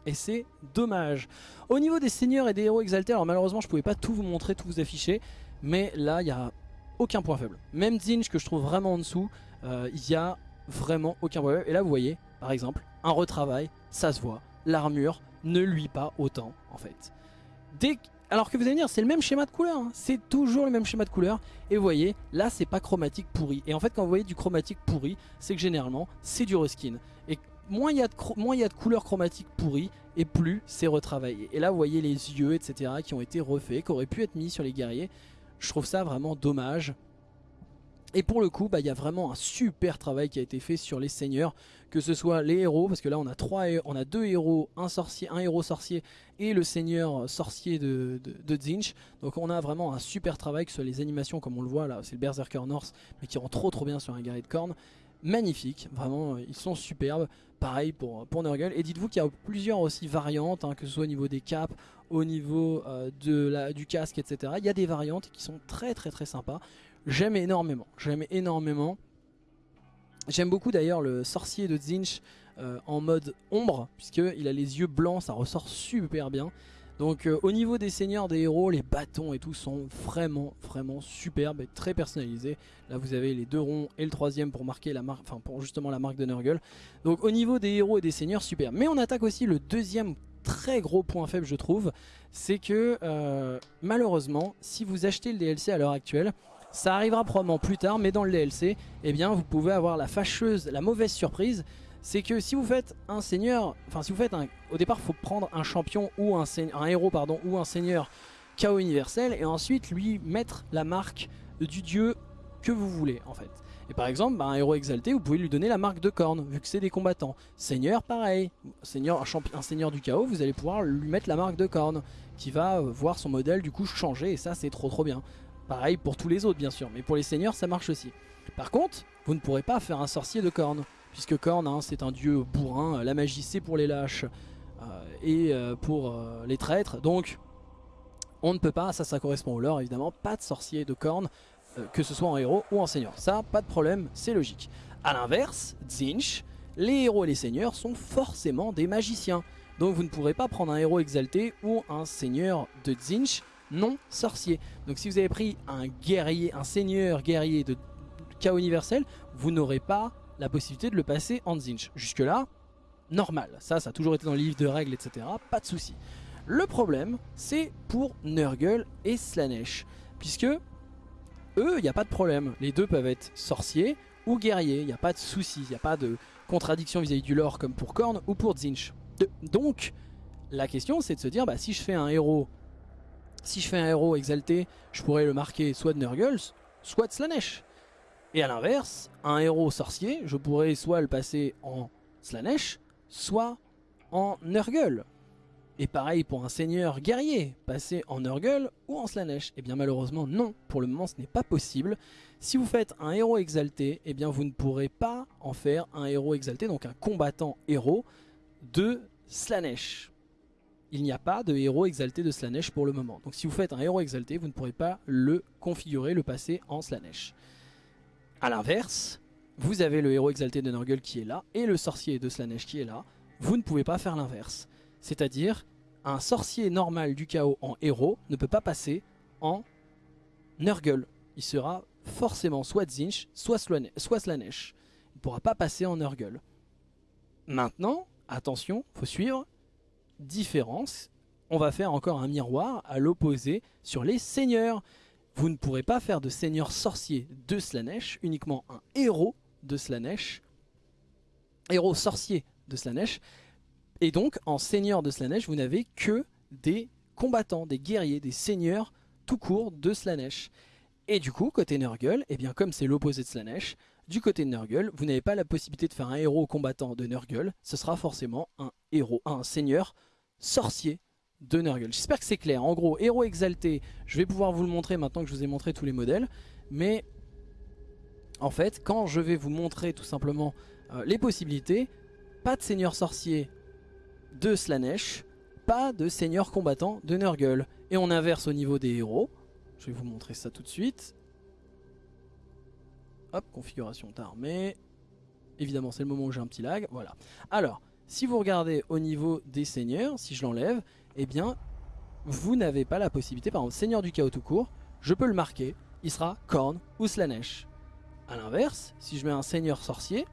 et c'est dommage. Au niveau des seigneurs et des héros exaltés, alors malheureusement je pouvais pas tout vous montrer, tout vous afficher, mais là il n'y a aucun point faible. Même Zinch que je trouve vraiment en dessous, euh, il n'y a vraiment aucun point faible. Et là vous voyez, par exemple, un retravail, ça se voit, l'armure ne lui pas autant en fait. Alors que vous allez me dire, c'est le même schéma de couleur, hein. c'est toujours le même schéma de couleur. Et vous voyez, là c'est pas chromatique pourri. Et en fait quand vous voyez du chromatique pourri, c'est que généralement c'est du reskin. Moins il y, a de couleurs chromatiques pourries et plus c'est retravaillé. Et là vous voyez les yeux etc qui ont été refaits, qui auraient pu être mis sur les guerriers. Je trouve ça vraiment dommage. Et pour le coup, bah, il y a vraiment un super travail qui a été fait sur les seigneurs, que ce soit les héros, parce que là on a, trois, on a deux héros, un, sorcier, un héros sorcier et le seigneur sorcier de, de, Zinch. Donc on a vraiment un super travail, que ce soit les animations comme on le voit là, c'est le Berserker North, mais qui rend trop trop bien sur un guerrier de corne. Magnifique, vraiment ils sont superbes. Pareil pour, pour Nurgle. Et dites-vous qu'il y a plusieurs aussi variantes, hein, que ce soit au niveau des caps, au niveau euh, du casque, etc. Il y a des variantes qui sont très très très sympas. J'aime énormément, j'aime énormément. J'aime beaucoup d'ailleurs le sorcier de Zinch euh, en mode ombre, puisqu'il a les yeux blancs, ça ressort super bien. Donc euh, au niveau des seigneurs, des héros, les bâtons et tout sont vraiment vraiment superbes et très personnalisés. Là vous avez les deux ronds et le troisième pour marquer la marque, enfin pour justement la marque de Nurgle. Donc au niveau des héros et des seigneurs, super. Mais on attaque aussi le deuxième très gros point faible je trouve, c'est que euh, malheureusement si vous achetez le DLC à l'heure actuelle, ça arrivera probablement plus tard, mais dans le DLC, eh bien, vous pouvez avoir la fâcheuse, la mauvaise surprise. C'est que si vous faites un seigneur, enfin si vous faites un... Au départ, faut prendre un champion ou un, un héros pardon, ou un seigneur chaos universel et ensuite lui mettre la marque du dieu que vous voulez en fait. Et par exemple, bah, un héros exalté, vous pouvez lui donner la marque de corne, vu que c'est des combattants. Seigneur, pareil. Seigneur, un, un, seigneur du chaos, vous allez pouvoir lui mettre la marque de corne, qui va euh, voir son modèle du coup changer, et ça c'est trop trop bien. Pareil pour tous les autres bien sûr, mais pour les seigneurs ça marche aussi. Par contre, vous ne pourrez pas faire un sorcier de corne, puisque corne hein, c'est un dieu bourrin, la magie c'est pour les lâches euh, et euh, pour euh, les traîtres, donc on ne peut pas, ça ça correspond au lore évidemment, pas de sorcier de corne, que ce soit en héros ou en seigneur. Ça, pas de problème, c'est logique. A l'inverse, Zinch, les héros et les seigneurs sont forcément des magiciens. Donc vous ne pourrez pas prendre un héros exalté ou un seigneur de Zinch non sorcier. Donc si vous avez pris un guerrier, un seigneur guerrier de chaos universel, vous n'aurez pas la possibilité de le passer en Zinch. Jusque là, normal. Ça, ça a toujours été dans le livre de règles, etc. Pas de souci. Le problème, c'est pour Nurgle et Slanesh. Puisque eux, il n'y a pas de problème. Les deux peuvent être sorciers ou guerriers. Il n'y a pas de souci. Il n'y a pas de contradiction vis-à-vis du lore comme pour Korn ou pour Zinch. Donc, la question, c'est de se dire, bah, si je fais un héros si je fais un héros exalté, je pourrais le marquer soit de Nurgle, soit de Slanesh. Et à l'inverse, un héros sorcier, je pourrais soit le passer en Slanesh, soit en Nurgle. Et pareil pour un seigneur guerrier, passer en Nurgle ou en Slanesh. Et eh bien malheureusement non, pour le moment ce n'est pas possible. Si vous faites un héros exalté, et eh bien vous ne pourrez pas en faire un héros exalté, donc un combattant héros de Slanesh il n'y a pas de héros exalté de Slanesh pour le moment. Donc si vous faites un héros exalté, vous ne pourrez pas le configurer, le passer en Slanesh. A l'inverse, vous avez le héros exalté de Nurgle qui est là, et le sorcier de Slanesh qui est là. Vous ne pouvez pas faire l'inverse. C'est-à-dire, un sorcier normal du chaos en héros ne peut pas passer en Nurgle. Il sera forcément soit Zinch, soit, Slanesh. Il ne pourra pas passer en Nurgle. Maintenant, attention, faut suivre, différence, on va faire encore un miroir à l'opposé sur les seigneurs. Vous ne pourrez pas faire de seigneur sorcier de Slanesh, uniquement un héros de Slanesh, héros sorcier de Slanesh. Et donc, en seigneur de Slanesh, vous n'avez que des combattants, des guerriers, des seigneurs tout court de Slanesh. Et du coup, côté Nurgle, et eh bien comme c'est l'opposé de Slanesh, du côté de Nurgle, vous n'avez pas la possibilité de faire un héros combattant de Nurgle, ce sera forcément un héros, un seigneur sorcier de Nurgle. J'espère que c'est clair. En gros, héros exalté, je vais pouvoir vous le montrer maintenant que je vous ai montré tous les modèles. Mais en fait, quand je vais vous montrer tout simplement euh, les possibilités, pas de seigneur sorcier de Slanesh, pas de seigneur combattant de Nurgle. Et on inverse au niveau des héros. Je vais vous montrer ça tout de suite. Hop, configuration d'armée. Évidemment, c'est le moment où j'ai un petit lag. Voilà. Alors, si vous regardez au niveau des seigneurs, si je l'enlève, eh bien, vous n'avez pas la possibilité, par exemple, seigneur du chaos tout court, je peux le marquer, il sera Korn ou Slanesh. A l'inverse, si je mets un seigneur sorcier,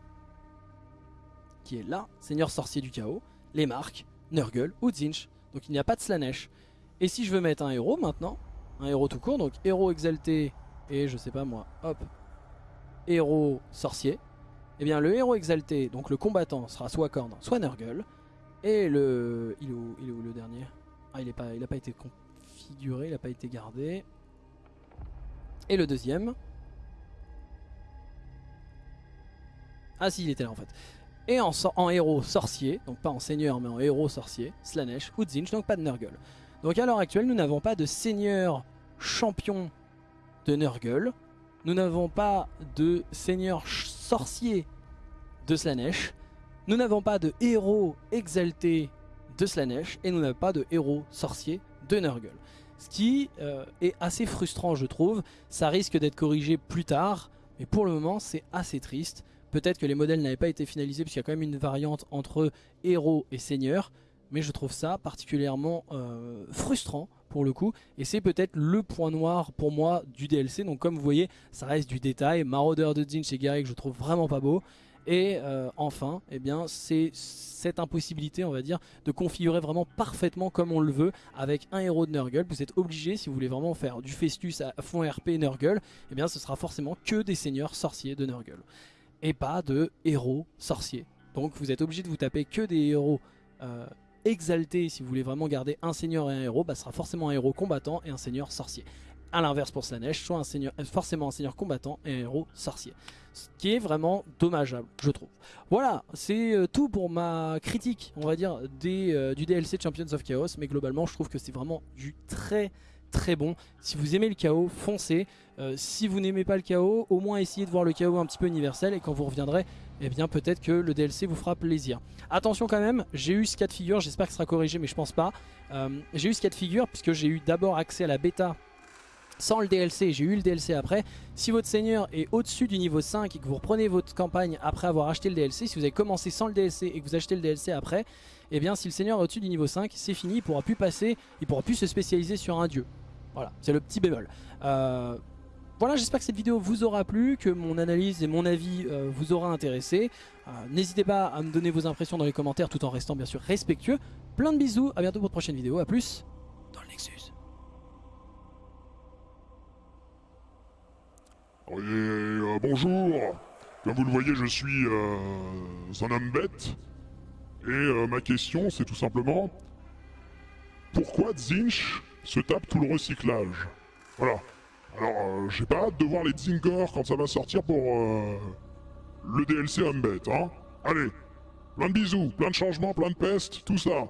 qui est là, seigneur sorcier du chaos, les marques Nurgle ou Zinch. Donc il n'y a pas de Slanesh. Et si je veux mettre un héros maintenant, un héros tout court, donc héros exalté et je sais pas moi, hop, héros sorcier, eh bien le héros exalté, donc le combattant, sera soit Korn, soit Nurgle. Et le... Il est où, le dernier? Ah, il n'a pas, il a pas été configuré, il n'a pas été gardé. Et le deuxième... Ah si, il était là en fait. Et en, héros sorcier, donc pas en seigneur mais en héros sorcier, Slanesh ou donc pas de Nurgle. Donc à l'heure actuelle, nous n'avons pas de seigneur champion de Nurgle. Nous n'avons pas de seigneur sorcier de Slanesh. Nous n'avons pas de héros exalté de Slanesh. Et nous n'avons pas de héros sorcier de Nurgle. Ce qui euh, est assez frustrant je trouve. Ça risque d'être corrigé plus tard. Mais pour le moment c'est assez triste. Peut-être que les modèles n'avaient pas été finalisés puisqu'il y a quand même une variante entre héros et seigneur. Mais je trouve ça particulièrement euh, frustrant pour le coup. Et c'est peut-être le point noir pour moi du DLC. Donc comme vous voyez, ça reste du détail. Marauder de Zinch et Garrick, je trouve vraiment pas beau. Et euh, enfin, eh bien, c'est cette impossibilité, on va dire, de configurer vraiment parfaitement comme on le veut avec un héros de Nurgle. Vous êtes obligé, si vous voulez vraiment faire du Festus à fond RP Nurgle, eh bien, ce sera forcément que des seigneurs sorciers de Nurgle. Et pas de héros sorciers. Donc vous êtes obligé de vous taper que des héros euh, exaltés. Si vous voulez vraiment garder un seigneur et un héros, bah, ce sera forcément un héros combattant et un seigneur sorcier. A l'inverse pour Slanesh, soit un seigneur, euh, forcément un seigneur combattant et un héros sorcier. Ce qui est vraiment dommageable, je trouve. Voilà, c'est euh, tout pour ma critique, on va dire, euh, du DLC Champions of Chaos. Mais globalement, je trouve que c'est vraiment du très très bon. Si vous aimez le chaos, foncez. Si vous n'aimez pas le chaos, au moins essayez de voir le chaos un petit peu universel. Et quand vous reviendrez, eh bien peut-être que le DLC vous fera plaisir. Attention quand même, j'ai eu ce cas de figure, j'espère que ce sera corrigé, mais je pense pas. J'ai eu ce cas de figure puisque j'ai eu d'abord accès à la bêta sans le DLC, j'ai eu le DLC après. Si votre seigneur est au-dessus du niveau 5 et que vous reprenez votre campagne après avoir acheté le DLC, si vous avez commencé sans le DLC et que vous achetez le DLC après, eh bien si le seigneur est au-dessus du niveau 5, c'est fini, il pourra plus passer, il pourra plus se spécialiser sur un dieu. Voilà, c'est le petit bémol. Euh, voilà, j'espère que cette vidéo vous aura plu, que mon analyse et mon avis euh, vous aura intéressé. Euh, N'hésitez pas à me donner vos impressions dans les commentaires tout en restant bien sûr respectueux. Plein de bisous, à bientôt pour de prochaine vidéo, à plus dans le Nexus. Euh, bonjour, comme vous le voyez, je suis euh, un homme. Et euh, ma question, c'est tout simplement pourquoi Zinch se tape tout le recyclage? Voilà. Alors, j'ai pas hâte de voir les Zingor quand ça va sortir pour le DLC homme hein Allez, plein de bisous, plein de changements, plein de pestes, tout ça.